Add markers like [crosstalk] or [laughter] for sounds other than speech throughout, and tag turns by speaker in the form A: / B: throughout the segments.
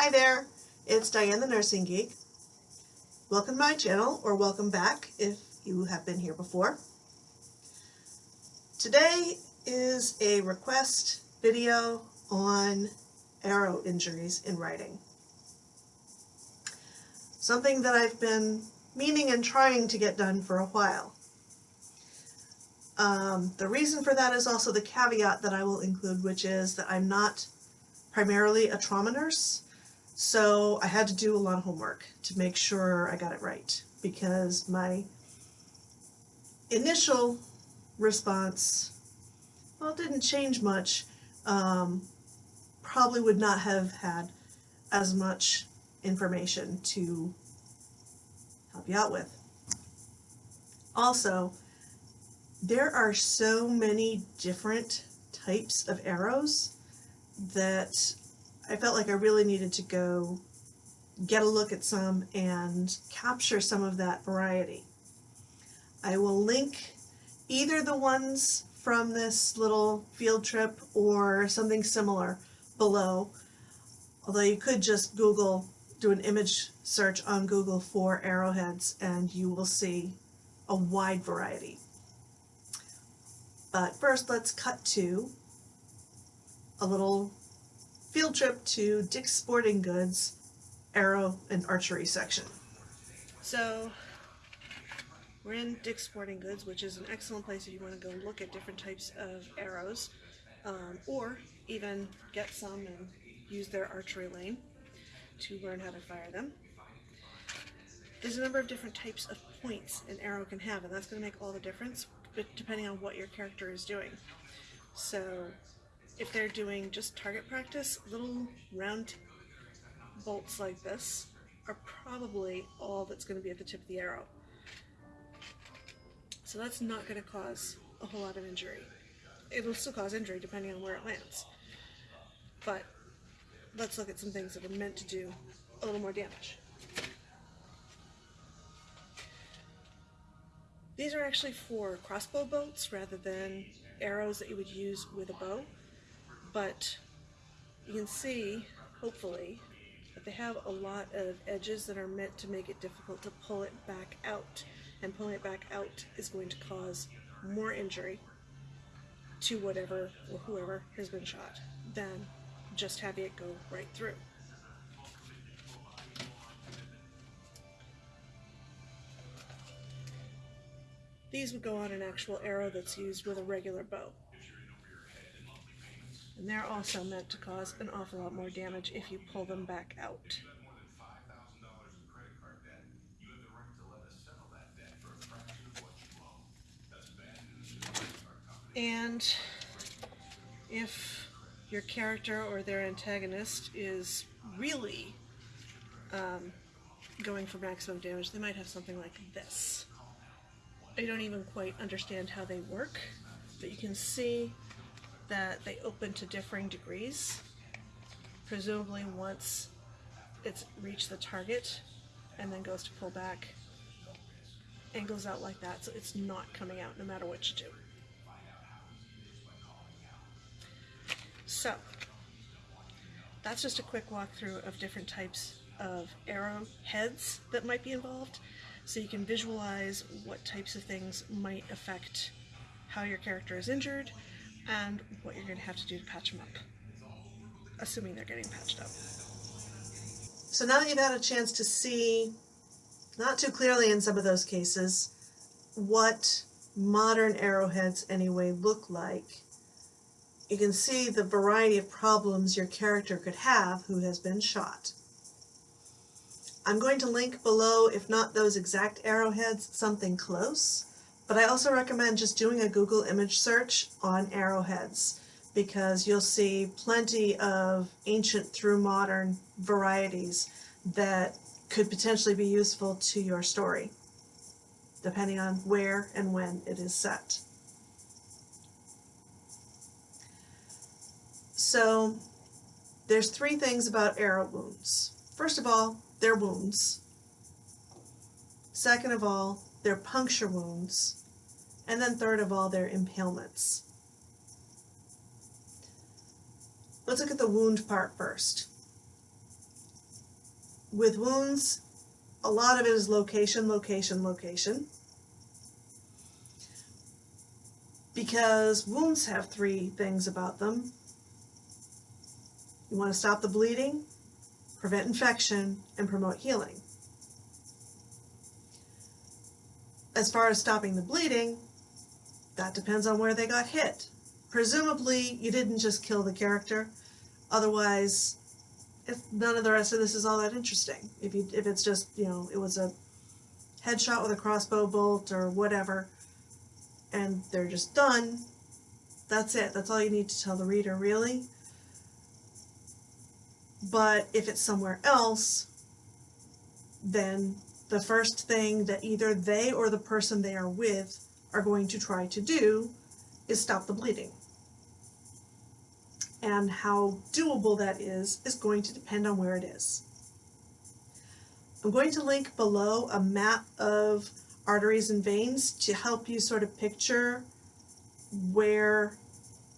A: Hi there, it's Diane the Nursing Geek. Welcome to my channel, or welcome back if you have been here before. Today is a request video on arrow injuries in writing. Something that I've been meaning and trying to get done for a while. Um, the reason for that is also the caveat that I will include, which is that I'm not primarily a trauma nurse, so I had to do a lot of homework to make sure I got it right because my initial response, well, didn't change much. Um, probably would not have had as much information to help you out with. Also, there are so many different types of arrows that I felt like I really needed to go get a look at some and capture some of that variety. I will link either the ones from this little field trip or something similar below, although you could just Google, do an image search on Google for arrowheads and you will see a wide variety. But first let's cut to a little field trip to Dick's Sporting Goods arrow and archery section. So we're in Dick's Sporting Goods, which is an excellent place if you want to go look at different types of arrows, um, or even get some and use their archery lane to learn how to fire them. There's a number of different types of points an arrow can have, and that's going to make all the difference depending on what your character is doing. So if they're doing just target practice, little round bolts like this are probably all that's going to be at the tip of the arrow. So that's not going to cause a whole lot of injury. It'll still cause injury depending on where it lands. But let's look at some things that are meant to do a little more damage. These are actually for crossbow bolts rather than arrows that you would use with a bow but you can see, hopefully, that they have a lot of edges that are meant to make it difficult to pull it back out. And pulling it back out is going to cause more injury to whatever or whoever has been shot than just having it go right through. These would go on an actual arrow that's used with a regular bow. And they're also meant to cause an awful lot more damage if you pull them back out. And if your character or their antagonist is really um, going for maximum damage, they might have something like this. I don't even quite understand how they work, but you can see that they open to differing degrees. Presumably once it's reached the target and then goes to pull back and goes out like that so it's not coming out no matter what you do. So that's just a quick walkthrough of different types of arrow heads that might be involved so you can visualize what types of things might affect how your character is injured and what you're going to have to do to patch them up, assuming they're getting patched up. So now that you've had a chance to see, not too clearly in some of those cases, what modern arrowheads anyway look like, you can see the variety of problems your character could have who has been shot. I'm going to link below, if not those exact arrowheads, something close but I also recommend just doing a Google image search on arrowheads because you'll see plenty of ancient through modern varieties that could potentially be useful to your story, depending on where and when it is set. So there's three things about arrow wounds. First of all, they're wounds. Second of all, they're puncture wounds, and then third of all, they're impalements. Let's look at the wound part first. with wounds, a lot of it is location, location, location. Because wounds have three things about them. You want to stop the bleeding, prevent infection, and promote healing. As far as stopping the bleeding, that depends on where they got hit. Presumably, you didn't just kill the character, otherwise if none of the rest of this is all that interesting. If you if it's just, you know, it was a headshot with a crossbow bolt or whatever, and they're just done, that's it. That's all you need to tell the reader, really. But if it's somewhere else, then the first thing that either they or the person they are with are going to try to do is stop the bleeding and how doable that is is going to depend on where it is. I'm going to link below a map of arteries and veins to help you sort of picture where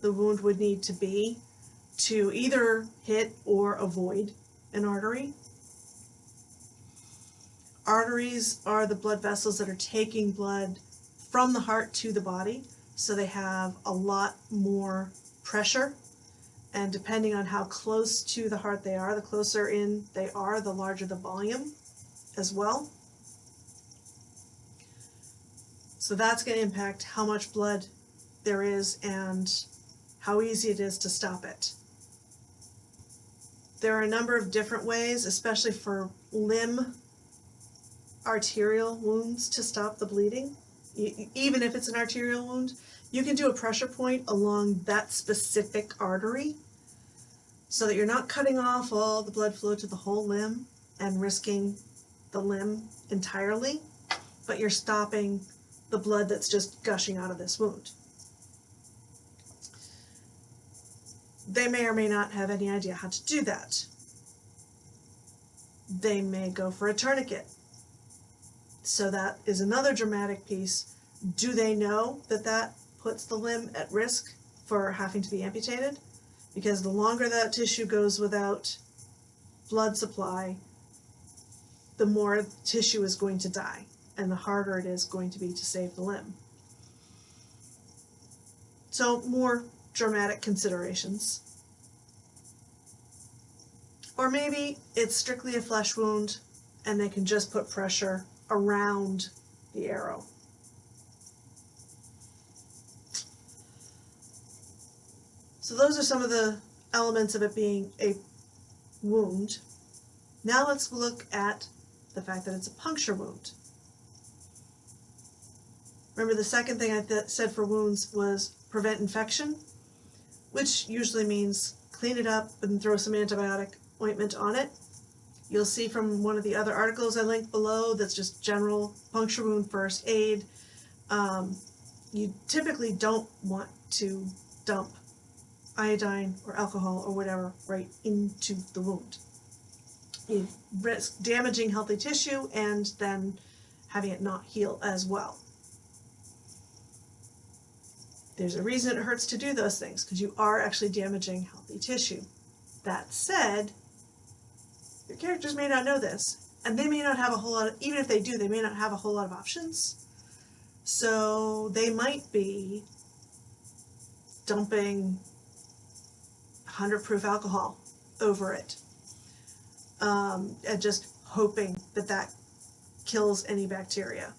A: the wound would need to be to either hit or avoid an artery. Arteries are the blood vessels that are taking blood from the heart to the body, so they have a lot more pressure and depending on how close to the heart they are, the closer in they are, the larger the volume as well. So that's going to impact how much blood there is and how easy it is to stop it. There are a number of different ways, especially for limb arterial wounds to stop the bleeding. Even if it's an arterial wound, you can do a pressure point along that specific artery so that you're not cutting off all the blood flow to the whole limb and risking the limb entirely, but you're stopping the blood that's just gushing out of this wound. They may or may not have any idea how to do that. They may go for a tourniquet. So that is another dramatic piece. Do they know that that puts the limb at risk for having to be amputated because the longer that tissue goes without blood supply, the more tissue is going to die and the harder it is going to be to save the limb. So more dramatic considerations. Or maybe it's strictly a flesh wound and they can just put pressure around the arrow. So those are some of the elements of it being a wound. Now let's look at the fact that it's a puncture wound. Remember the second thing I said for wounds was prevent infection, which usually means clean it up and throw some antibiotic ointment on it. You'll see from one of the other articles I linked below that's just general puncture wound first aid. Um, you typically don't want to dump iodine or alcohol or whatever right into the wound. You risk damaging healthy tissue and then having it not heal as well. There's a reason it hurts to do those things because you are actually damaging healthy tissue. That said, your characters may not know this and they may not have a whole lot of, even if they do, they may not have a whole lot of options. So they might be dumping 100 proof alcohol over it. Um, and just hoping that that kills any bacteria.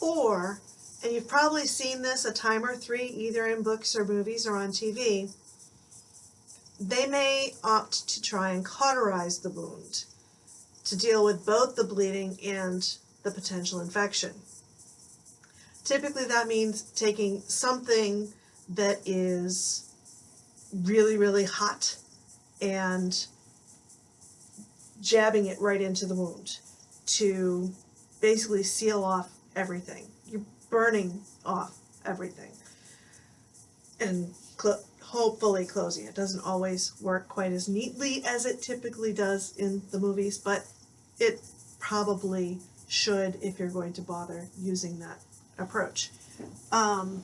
A: Or, and you've probably seen this a time or three, either in books or movies or on TV, they may opt to try and cauterize the wound to deal with both the bleeding and the potential infection. Typically that means taking something that is really, really hot and jabbing it right into the wound to basically seal off everything. You're burning off everything and hopefully closing. It doesn't always work quite as neatly as it typically does in the movies, but it probably should if you're going to bother using that approach um,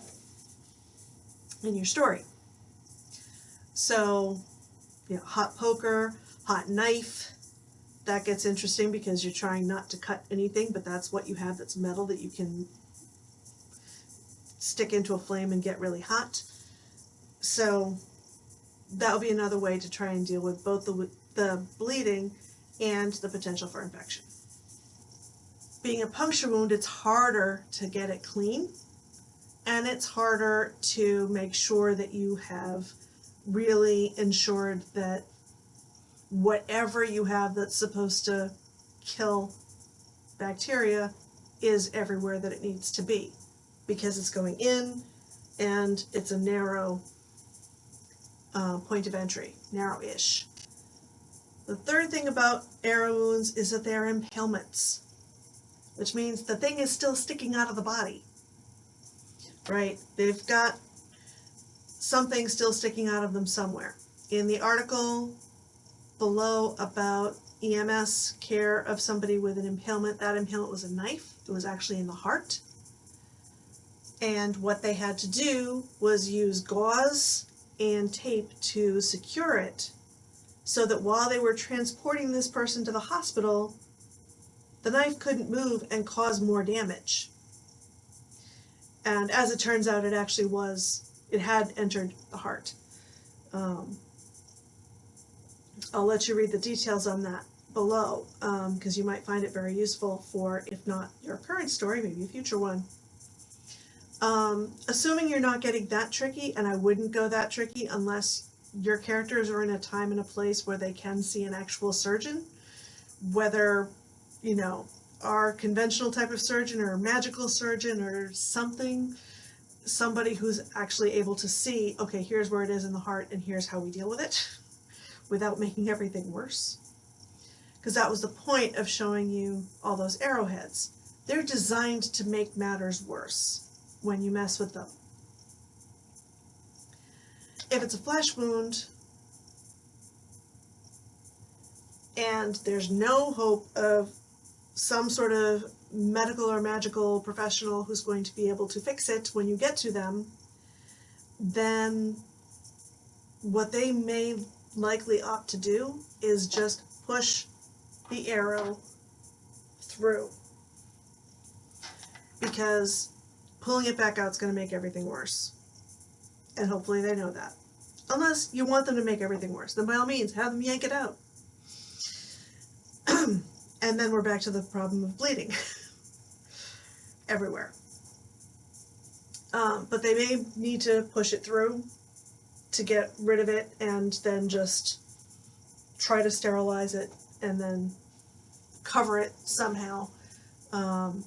A: in your story. So, you know, hot poker, hot knife, that gets interesting because you're trying not to cut anything, but that's what you have that's metal that you can stick into a flame and get really hot. So that would be another way to try and deal with both the, the bleeding and the potential for infection. Being a puncture wound, it's harder to get it clean and it's harder to make sure that you have really ensured that whatever you have that's supposed to kill bacteria is everywhere that it needs to be because it's going in and it's a narrow uh, point of entry, narrow-ish. The third thing about arrow wounds is that they're impalements, which means the thing is still sticking out of the body, right? They've got something still sticking out of them somewhere. In the article below about EMS care of somebody with an impalement, that impalement was a knife. It was actually in the heart. And what they had to do was use gauze and tape to secure it so that while they were transporting this person to the hospital, the knife couldn't move and cause more damage. And as it turns out, it actually was, it had entered the heart. Um, I'll let you read the details on that below because um, you might find it very useful for, if not your current story, maybe a future one. Um, assuming you're not getting that tricky, and I wouldn't go that tricky unless your characters are in a time and a place where they can see an actual surgeon, whether, you know, our conventional type of surgeon or magical surgeon or something, somebody who's actually able to see, okay, here's where it is in the heart and here's how we deal with it without making everything worse. Because that was the point of showing you all those arrowheads. They're designed to make matters worse when you mess with them. If it's a flesh wound and there's no hope of some sort of medical or magical professional who's going to be able to fix it when you get to them, then what they may likely opt to do is just push the arrow through because pulling it back out is going to make everything worse. And hopefully they know that. Unless you want them to make everything worse, then by all means, have them yank it out. [clears throat] and then we're back to the problem of bleeding [laughs] everywhere. Um, but they may need to push it through to get rid of it and then just try to sterilize it and then cover it somehow. Um,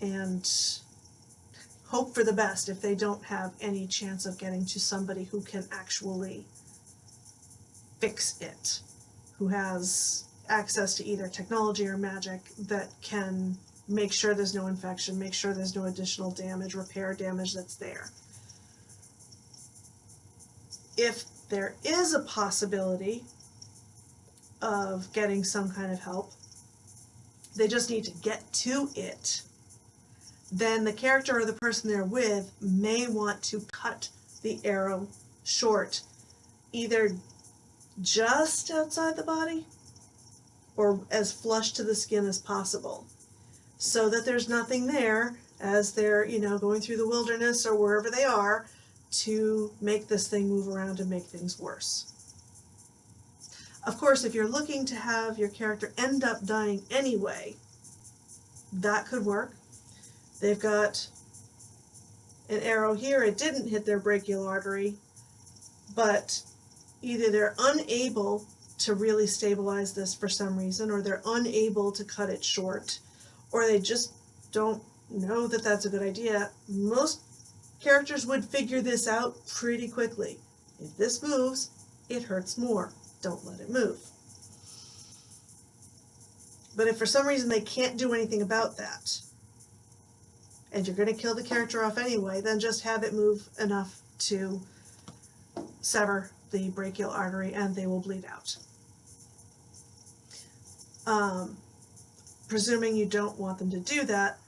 A: and hope for the best if they don't have any chance of getting to somebody who can actually fix it, who has access to either technology or magic that can make sure there's no infection, make sure there's no additional damage, repair damage that's there. If there is a possibility of getting some kind of help, they just need to get to it then the character or the person they're with may want to cut the arrow short, either just outside the body or as flush to the skin as possible so that there's nothing there as they're, you know, going through the wilderness or wherever they are to make this thing move around and make things worse. Of course, if you're looking to have your character end up dying anyway, that could work. They've got an arrow here. It didn't hit their brachial artery, but either they're unable to really stabilize this for some reason, or they're unable to cut it short, or they just don't know that that's a good idea. Most characters would figure this out pretty quickly. If this moves, it hurts more. Don't let it move. But if for some reason they can't do anything about that, and you're going to kill the character off anyway, then just have it move enough to sever the brachial artery and they will bleed out. Um, presuming you don't want them to do that,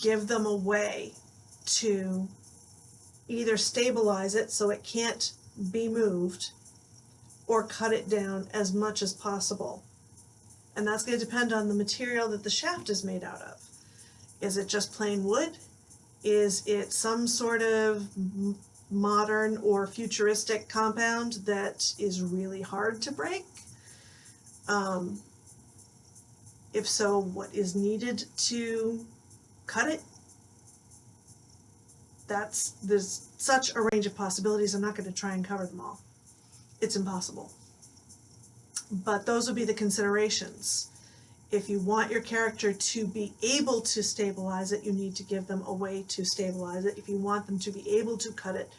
A: give them a way to either stabilize it so it can't be moved or cut it down as much as possible. And that's going to depend on the material that the shaft is made out of. Is it just plain wood? Is it some sort of modern or futuristic compound that is really hard to break? Um, if so, what is needed to cut it? That's there's such a range of possibilities. I'm not going to try and cover them all. It's impossible. But those would be the considerations. If you want your character to be able to stabilize it, you need to give them a way to stabilize it. If you want them to be able to cut it,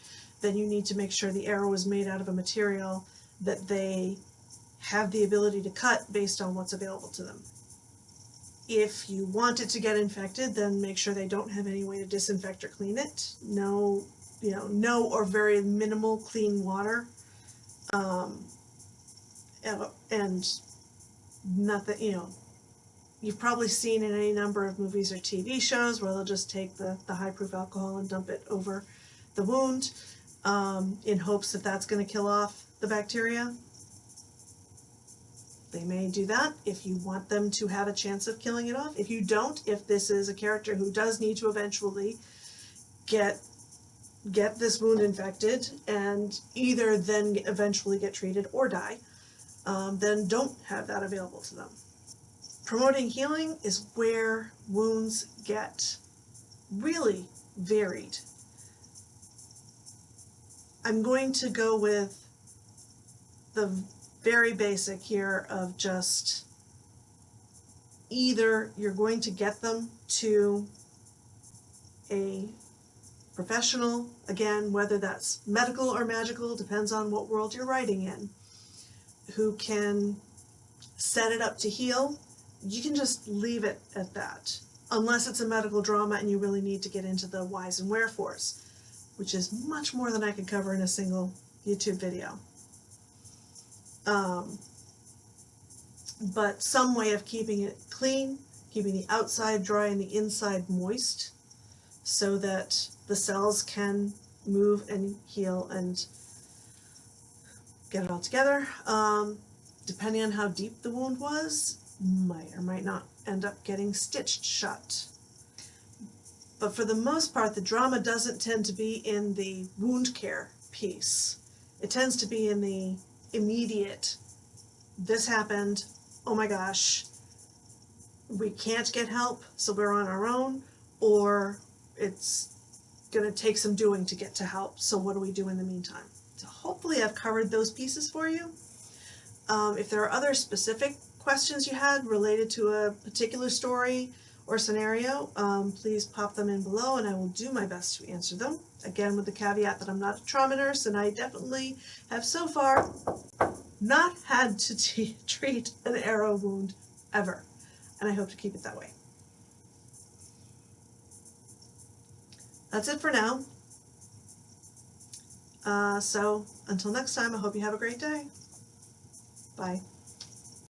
A: then you need to make sure the arrow is made out of a material that they have the ability to cut based on what's available to them. If you want it to get infected, then make sure they don't have any way to disinfect or clean it. No, you know, no or very minimal clean water. Um, and- nothing, you know, you've probably seen in any number of movies or TV shows where they'll just take the, the high proof alcohol and dump it over the wound um, in hopes that that's going to kill off the bacteria. They may do that if you want them to have a chance of killing it off. If you don't, if this is a character who does need to eventually get get this wound infected and either then eventually get treated or die, um, then don't have that available to them. Promoting healing is where wounds get really varied. I'm going to go with the very basic here of just either you're going to get them to a professional, again, whether that's medical or magical, depends on what world you're writing in, who can set it up to heal. You can just leave it at that, unless it's a medical drama and you really need to get into the whys and wherefores, which is much more than I could cover in a single YouTube video. Um, but some way of keeping it clean, keeping the outside dry and the inside moist, so that the cells can move and heal and get it all together. Um, depending on how deep the wound was, might or might not end up getting stitched shut. But for the most part, the drama doesn't tend to be in the wound care piece. It tends to be in the immediate, this happened, oh my gosh, we can't get help, so we're on our own, or it's gonna take some doing to get to help, so what do we do in the meantime? So hopefully I've covered those pieces for you. Um, if there are other specific questions you had related to a particular story or scenario, um, please pop them in below and I will do my best to answer them. Again, with the caveat that I'm not a trauma nurse and I definitely have so far not had to [laughs] treat an arrow wound ever. And I hope to keep it that way. That's it for now. Uh, so until next time, I hope you have a great day. Bye.